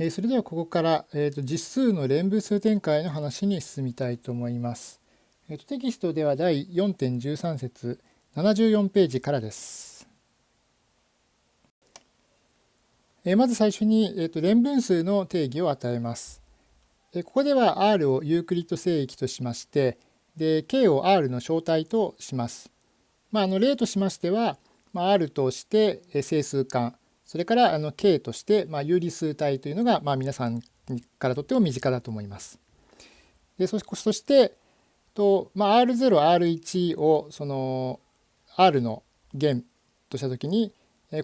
えそれではここから、えー、と実数の連分数展開の話に進みたいと思います。えー、とテキストでは第4.13節74ページからです。え、まず最初に、えー、と連分数の定義を与えます。え、ここでは R をユークリッド聖域としましてで K を R の小体とします。まあ、あの例としましては、まあ、R として整数間それからあの K として、まあ、有理数体というのが、まあ、皆さんからとっても身近だと思います。でそしてと、まあ、R0、R1 をその R の弦としたときに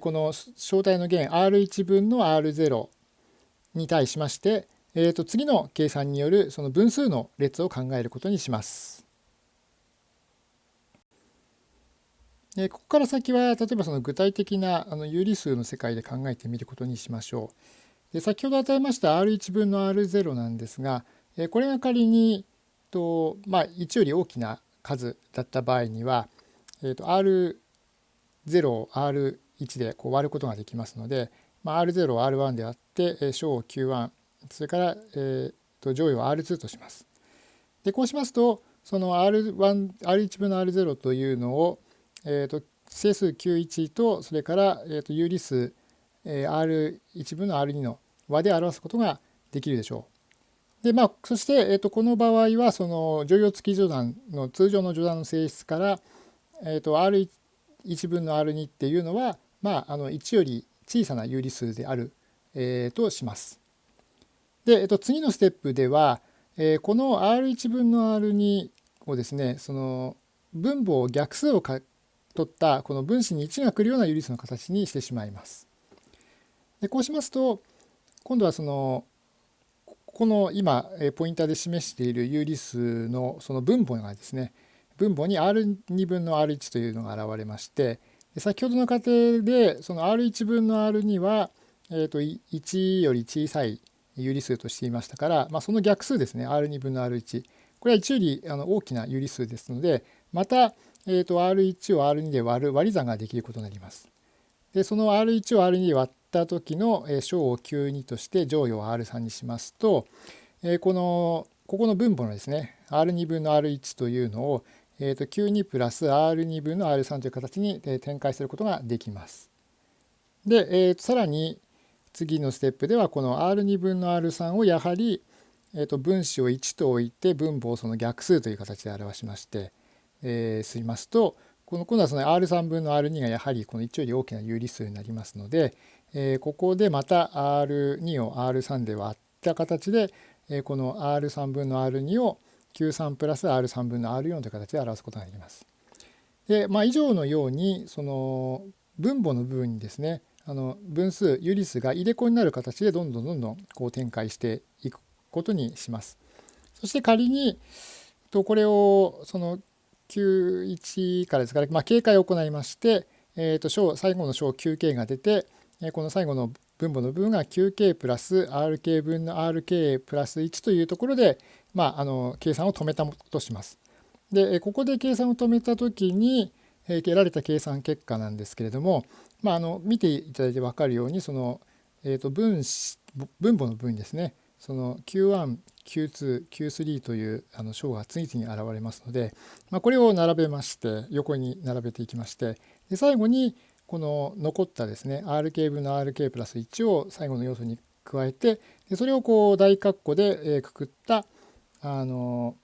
この小体の弦 R1 分の R0 に対しまして、えー、と次の計算によるその分数の列を考えることにします。でここから先は例えばその具体的なあの有理数の世界で考えてみることにしましょう。で先ほど与えました R1 分の R0 なんですがこれが仮にと、まあ、1より大きな数だった場合には、えー、と R0 を R1 でこう割ることができますので、まあ、R0 を R1 であって小を Q1 それから、えー、と乗与を R2 とします。でこうしますとその R1 R1 分の R0 というのをえーと、整数91とそれから、えーと、有理数、えー、R1 分の R2 の和で表すことができるでしょう。でまあ、そして、えーと、この場合はその乗用付き序断の通常の序断の性質から、えー、と R1 分の R2 っていうのは、まあ、あの1より小さな有理数である、えー、とします。で、えー、と次のステップでは、えー、この R1 分の R2 をですねその分母を逆数をか取ったこの分子に1が来るような有理数の形にしてしまいます。でこうしますと今度はそのこの今ポインターで示している有理数のその分母がですね分母に R2 分の R1 というのが現れまして先ほどの過程でその R1 分の R2 は、えと1より小さい有理数としていましたから、まあ、その逆数ですね R2 分の R1 これは1よりあの大きな有理数ですのでまたえーと、R1 を R2 で割る割り算ができることになります。でその R1 を R2 で割った時の小を Q2 として乗与を R3 にしますと、えー、このここの分母のですね R2 分の R1 というのを、えーと、Q2 プラス R2 分の R3 という形に展開することができます。で、えーと、さらに次のステップではこの R2 分の R3 をやはり、えー、と分子を1と置いて分母をその逆数という形で表しましてえー、すりますとこの今度はその R3 分の R2 がやはりこの1より大きな有理数になりますので、えー、ここでまた R2 を R3 で割った形で、えー、この R3 分の R2 を Q3 プラス R3 分の R4 という形で表すことができます。で、まあ、以上のようにその分母の部分にですねあの分数有理数が入れ子になる形でどんどんどんどんこう展開していくことにします。そして仮にとこれをその91からですから、まあ、警戒を行いまして、えー、と小最後の小 9K が出て、えこの最後の分母の部分が 9K プラス RK 分の RK プラス1というところで、まあ、あの計算を止めたとします。でここで計算を止めた時に得られた計算結果なんですけれども、まあ、あの見ていただいて分かるようにその、えー、と分子分母の分ですねその Q1、Q2、Q3 というあの章が次々に現れますので、まあ、これを並べまして横に並べていきましてで最後にこの残ったですね RK 分の RK プラス1を最後の要素に加えてでそれをこう大括弧でくくったあの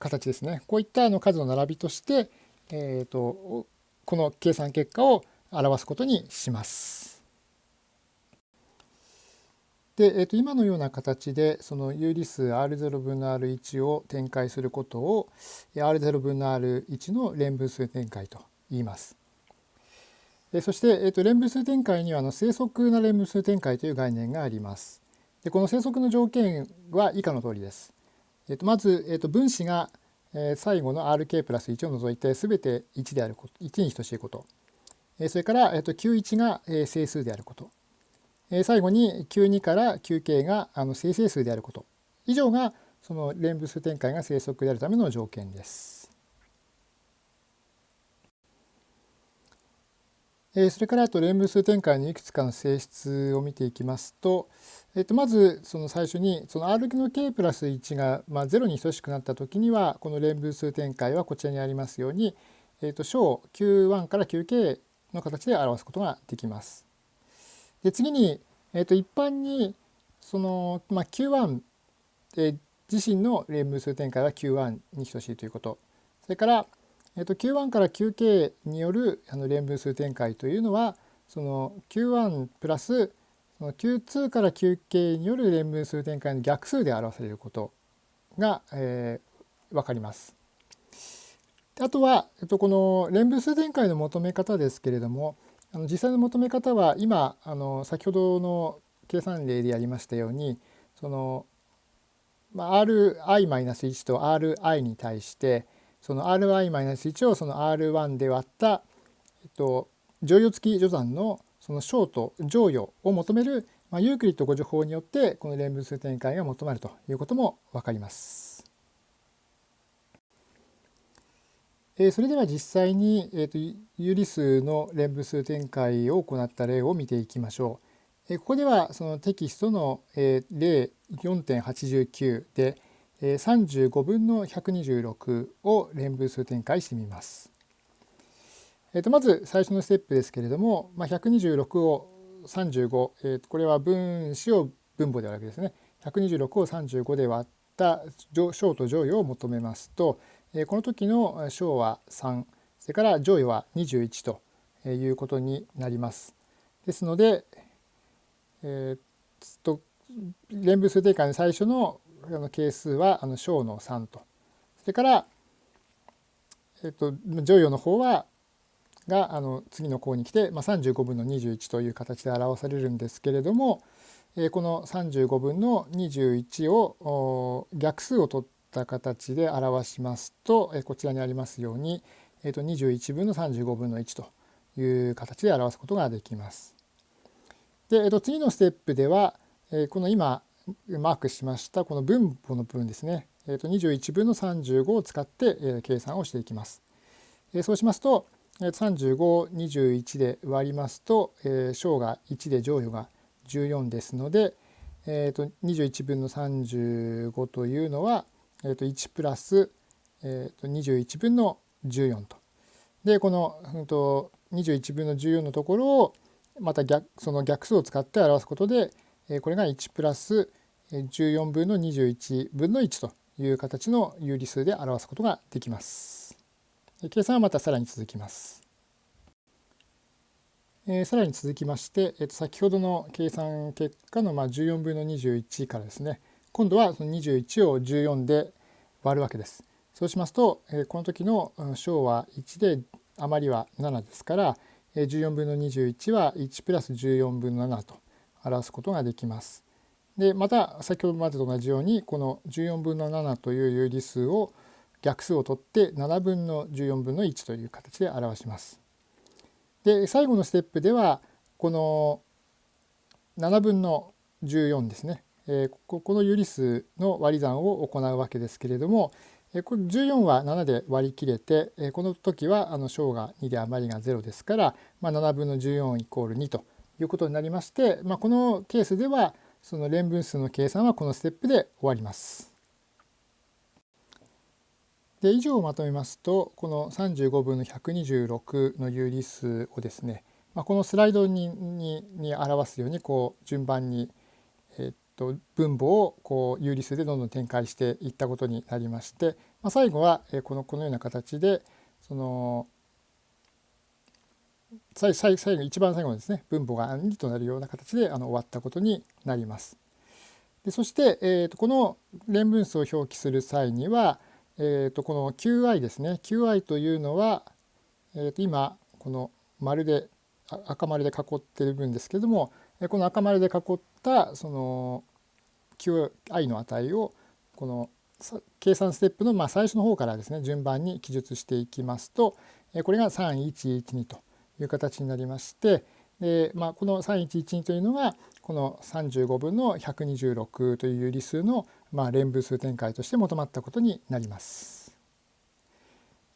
形ですねこういったあの数の並びとして、えーとこの計算結果を表すことにします。で、えー、と今のような形でその有理数 R0 分の R1 を展開することを R0 分の R1 の連分数展開と言います。そして、えー、と連分数展開にはあの正則な連分数展開という概念があります。でこの正則の条件は以下の通りです。えー、とまず、えー、と分子が最後の RK プラス1を除いて全て1であること1に等しいことそれから、Q1 が整数であること最後に Q2 から Qk があの正整数であること以上がその連分数展開が正則であるための条件です。それからあと連分数展開のいくつかの性質を見ていきますと、えっと、まずその最初にその R の k プラス1がまあ0に等しくなった時にはこの連分数展開はこちらにありますように、えっと、小 Q1 から Qk の形で表すことができます。で次に、えっと、一般にその、まあ、Q1、え自身の連分数展開は Q1 に等しいということ。それからえっと、Q1 から Qk によるあの連分数展開というのはその Q1 プラスその Q2 から Qk による連分数展開の逆数で表されることが、えー、分かります。あとは、えっと、この連分数展開の求め方ですけれどもあの実際の求め方は今あの先ほどの計算例でやりましたようにその、まあ、Ri-1 と Ri に対してその Ri-1 をその R1 で割った、えっと、乗与付き序算のその小と乗与を求める、まあ、ユークリッド誤助法によってこの連分数展開が求まるということも分かります。えそれでは実際に、えーと、有理数の連分数展開を行った例を見ていきましょう。えここではそのテキストの、え例4.89で、え35分の126を連分数展開してみます。えー、とまず最初のステップですけれども、まあ、126を35、えー、これは分子を分母であるわけですね。126を35で割った小と乗与を求めますと、この時の小は3それから乗与は21ということになります。ですので、えー、と連分数展開の最初の係数は小の3とそれから、えっと、乗与の方はがあの次の項に来て、まあ、35分の21という形で表されるんですけれども、えー、この35分の21を逆数を取ってた形で表しますと、え、こちらにありますように、えー、と21分の35分の1という形で表すことができます。で、えー、と次のステップでは、え、この今マークしましたこの分母の部分ですね、えー、と21分の35を使って、え、計算をしていきます。え、そうしますと3521で割りますと、え、小が1で乗与が14ですので、えー、と21分の35というのは、えー、と1プラス、えー、と21分の14と。でこの、うん、と21分の14のところをまた逆その逆数を使って表すことで、これが1プラス14分の21分の1という形の有理数で表すことができます。計算はまたさらに続きます。えさらに続きまして、えっと、先ほどの計算結果のまあ14分の21からですね今度はその21を14で割るわけです。そうしますと、えこの時の小は1で余りは7ですから14分の21は1プラス14分の7と表すことができます。でまた先ほどまでと同じようにこの14分の7という有理数を逆数を取って7分の14分の1という形で表します。で最後のステップではこの7分の14ですね、えー、ここの有理数の割り算を行うわけですけれども、えー、これ14は7で割り切れて、えー、この時はあの小が2で余りが0ですから、まあ、7分の14イコール2ということになりまして、まあ、このケースではその連分数の計算はこのステップで終わります。で以上をまとめますとこの35分の126の有理数をですね、まあ、このスライドににに表すようにこう順番に、と分母をこう有理数でどんどん展開していったことになりまして、まあ、最後はこのこのような形でその最最最後一番最後のですね分母が2となるような形であの終わったことになります。でそして、えーと、この連分数を表記する際には、えーと、この qi ですね qi というのは、えーと、今この丸で赤丸で囲ってる分ですけれどもこの赤丸で囲ったその qi の値をこの計算ステップのまあ最初の方からですね順番に記述していきますとこれが3112という形になりましてで、まあ、この3112というのがこの35分の126という有理数のまあ連分数展開として求まったことになります。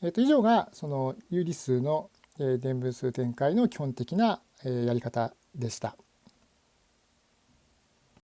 えっと、以上がその有理数の伝分数展開の基本的なやり方でした。